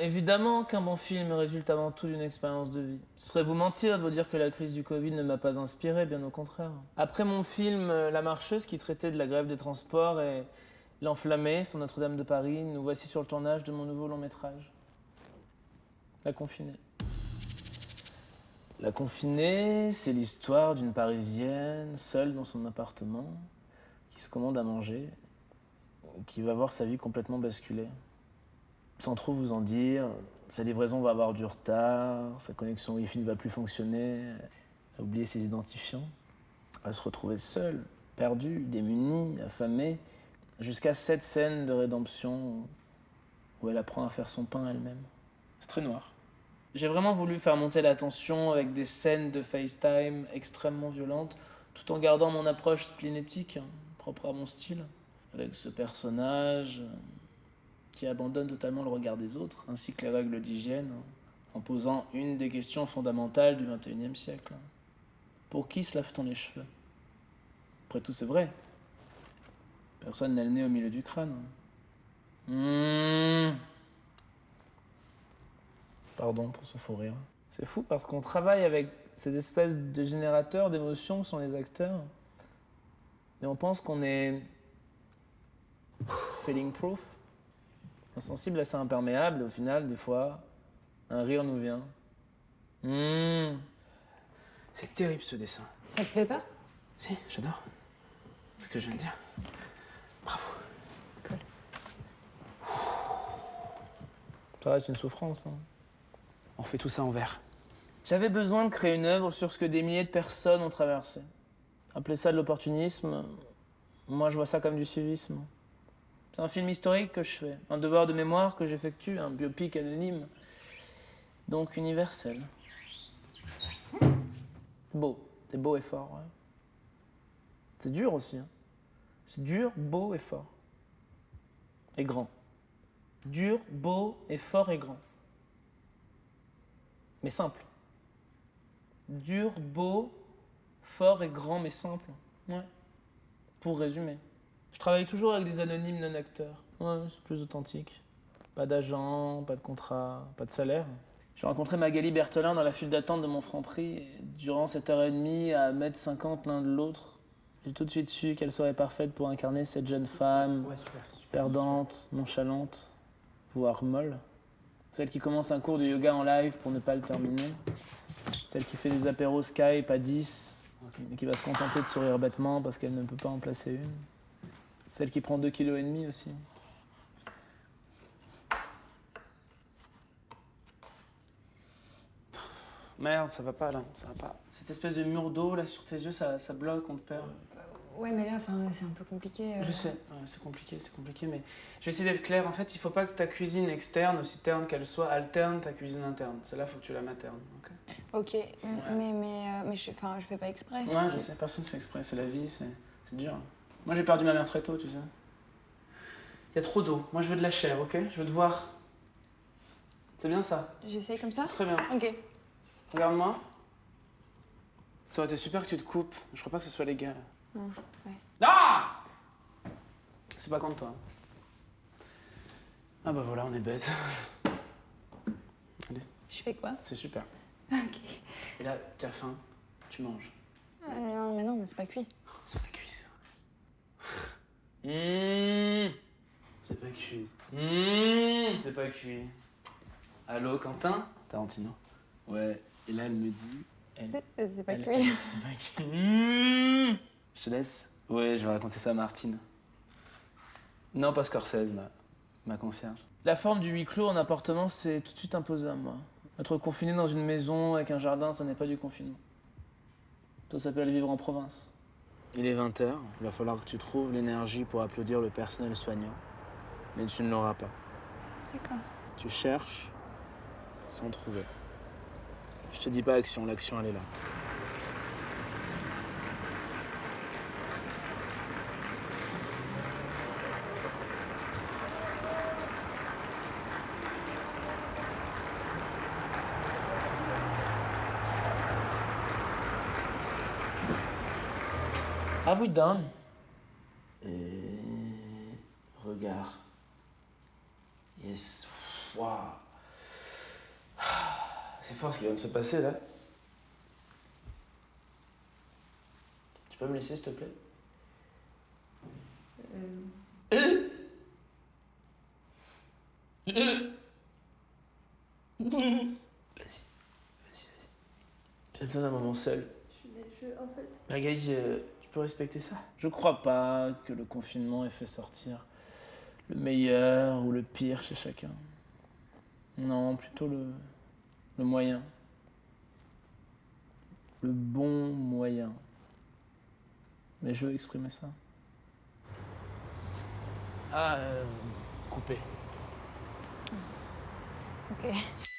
Évidemment qu'un bon film résulte avant tout d'une expérience de vie. Ce serait vous mentir de vous dire que la crise du Covid ne m'a pas inspiré, bien au contraire. Après mon film euh, La Marcheuse, qui traitait de la grève des transports, et L'Enflammé, sur Notre-Dame de Paris, nous voici sur le tournage de mon nouveau long métrage. La Confinée. La Confinée, c'est l'histoire d'une Parisienne, seule dans son appartement, qui se commande à manger, qui va voir sa vie complètement basculer. Sans trop vous en dire, sa livraison va avoir du retard, sa connexion Wi-Fi ne va plus fonctionner, elle a oublié ses identifiants. Elle se retrouver seule, perdue, démunie, affamée, jusqu'à cette scène de rédemption où elle apprend à faire son pain elle-même. C'est très noir. J'ai vraiment voulu faire monter la tension avec des scènes de FaceTime extrêmement violentes, tout en gardant mon approche splénétique, hein, propre à mon style, avec ce personnage qui abandonne totalement le regard des autres, ainsi que les règles d'hygiène, en posant une des questions fondamentales du XXIe siècle. Pour qui se lave-t-on les cheveux? Après tout, c'est vrai. Personne n'a le nez au milieu du crâne. Mmh. Pardon pour ce faux rire. C'est fou parce qu'on travaille avec ces espèces de générateurs d'émotions que sont les acteurs. Et on pense qu'on est feeling proof, insensible, assez imperméable. Et au final, des fois, un rire nous vient. Mmh. C'est terrible ce dessin. Ça te plaît pas? Si, j'adore. Ce que je viens de dire. Bravo. Cool. Ça reste une souffrance. hein. On fait tout ça en vert. J'avais besoin de créer une œuvre sur ce que des milliers de personnes ont traversé. Appelez ça de l'opportunisme, moi je vois ça comme du civisme. C'est un film historique que je fais, un devoir de mémoire que j'effectue, un biopic anonyme, donc universel. Beau, c'est beau et fort, ouais. C'est dur aussi. hein. C'est dur, beau et fort. Et grand. Dur, beau et fort et grand. Mais simple. Dur, beau, fort et grand, mais simple. Ouais. Pour résumer. Je travaille toujours avec des anonymes non-acteurs. Ouais, c'est plus authentique. Pas d'agent, pas de contrat, pas de salaire. J'ai rencontré Magali Berthelin dans la file d'attente de mon Franprix. Et durant cette heure et demie, à 1m50 l'un de l'autre, j'ai tout de suite su qu'elle serait parfaite pour incarner cette jeune femme, Ouais, super, super. perdante, nonchalante, voire molle. Celle qui commence un cours de yoga en live pour ne pas le terminer. Celle qui fait des apéros Skype à 10, mais qui va se contenter de sourire bêtement parce qu'elle ne peut pas en placer une. Celle qui prend 2,5 kg aussi. Merde, ça va pas là, ça va pas. Cette espèce de mur d'eau là sur tes yeux, ça, ça bloque, on te perd. Ouais, mais là, enfin, c'est un peu compliqué. euh. Je sais, ouais, c'est compliqué, c'est compliqué, mais je vais essayer d'être clair. En fait, il faut pas que ta cuisine externe, aussi terne qu'elle soit, alterne ta cuisine interne. Celle-là, faut que tu la maternes. ok Ok, m- mais, mais, euh, mais je, enfin, je fais pas exprès. ouais, je sais, personne ne fait exprès, c'est la vie, c'est c'est dur. Moi, j'ai perdu ma mère très tôt, tu sais. Il y a trop d'eau. Moi, je veux de la chair, ok? Je veux te voir. C'est bien ça J'essaye comme ça? Très bien. Ok. Regarde-moi. Ça aurait été super que tu te coupes. Je crois pas que ce soit légal. Non, ouais. Ah C'est pas contre toi. Ah bah voilà, on est bête. Allez, Je fais quoi? C'est super. Ok. Et là, tu as faim, tu manges. Ah, non, mais non, mais c'est pas cuit. C'est pas cuit. Mmh. C'est pas cuit. Mmh, c'est pas cuit. Allô, Quentin? Tarantino. Ouais, et là, elle me dit... elle- C'est euh, c'est pas cuit. C'est pas cuit. Mmh. Je te laisse Ouais, je vais raconter ça à Martine. Non, pas Scorsese, ma, ma concierge. La forme du huis clos en appartement, c'est tout de suite imposé à moi. Être confiné dans une maison avec un jardin, ça n'est pas du confinement. Ça s'appelle vivre en province. Il est 20h, il va falloir que tu trouves l'énergie pour applaudir le personnel soignant. Mais tu ne l'auras pas. D'accord. Tu cherches sans trouver. Je te dis pas action, l'action elle est là. Have we done? Et regard. Yes. Waouh. C'est fort ce qui vient de se passer là. Tu peux me laisser s'il te plaît? Vas-y, vas-y, vas-y. J'ai besoin d'un moment seul. Je, je, en fait, Magali, je- respecter ça Je crois pas que le confinement ait fait sortir le meilleur ou le pire chez chacun. Non, plutôt le, le moyen. Le bon moyen. Mais je veux exprimer ça. Ah, euh, coupé. Ok.